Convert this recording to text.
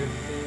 you.